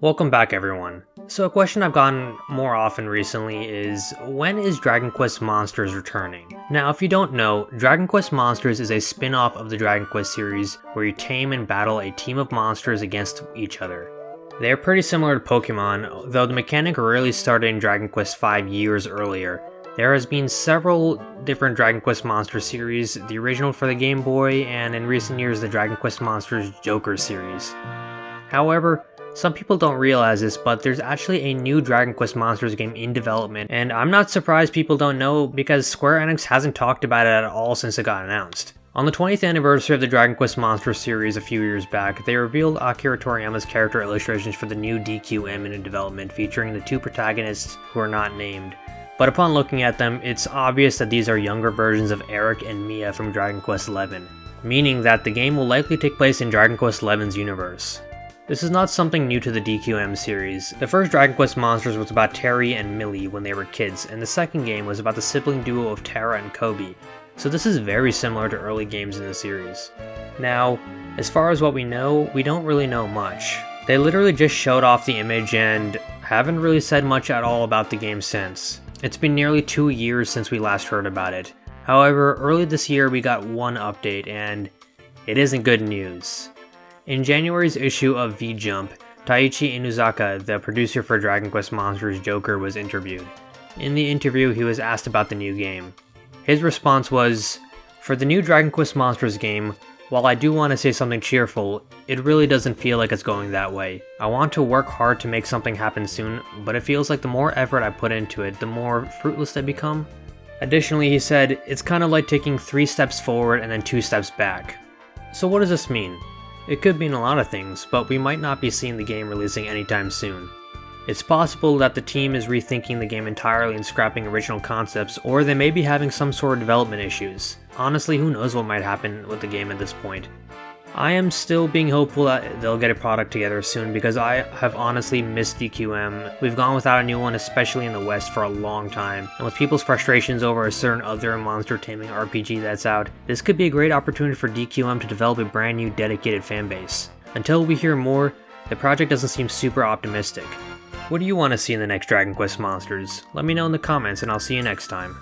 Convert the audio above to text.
Welcome back everyone. So a question I've gotten more often recently is, when is Dragon Quest Monsters returning? Now if you don't know, Dragon Quest Monsters is a spin-off of the Dragon Quest series where you tame and battle a team of monsters against each other. They are pretty similar to Pokemon, though the mechanic really started in Dragon Quest V years earlier. There has been several different Dragon Quest Monster series, the original for the Game Boy, and in recent years the Dragon Quest Monsters Joker series. However, some people don't realize this, but there's actually a new Dragon Quest Monsters game in development, and I'm not surprised people don't know because Square Enix hasn't talked about it at all since it got announced. On the 20th anniversary of the Dragon Quest Monsters series a few years back, they revealed Akira Toriyama's character illustrations for the new DQM in development featuring the two protagonists who are not named. But upon looking at them, it's obvious that these are younger versions of Erik and Mia from Dragon Quest XI, meaning that the game will likely take place in Dragon Quest XI's universe. This is not something new to the DQM series. The first Dragon Quest Monsters was about Terry and Millie when they were kids, and the second game was about the sibling duo of Tara and Cobi, so this is very similar to early games in the series. Now, as far as what we know, we don't really know much. They literally just showed off the image and haven't really said much at all about the game since. It's been nearly two years since we last heard about it. However, early this year we got one update and it isn't good news. In January's issue of V-Jump, Taichi Inuzuka, the producer for Dragon Quest Monsters Joker, was interviewed. In the interview, he was asked about the new game. His response was, For the new Dragon Quest Monsters game, while I do want to say something cheerful, it really doesn't feel like it's going that way. I want to work hard to make something happen soon, but it feels like the more effort I put into it, the more fruitless they become. Additionally, he said, it's kind of like taking three steps forward and then two steps back. So what does this mean? It could mean a lot of things, but we might not be seeing the game releasing anytime soon. It's possible that the team is rethinking the game entirely and scrapping original concepts, or they may be having some sort of development issues. Honestly, who knows what might happen with the game at this point. I am still being hopeful that they'll get a product together soon because I have honestly missed DQM. We've gone without a new one, especially in the West, for a long time, and with people's frustrations over a certain other monster taming RPG that's out, this could be a great opportunity for DQM to develop a brand new dedicated fanbase. Until we hear more, the project doesn't seem super optimistic. What do you want to see in the next Dragon Quest Monsters? Let me know in the comments and I'll see you next time.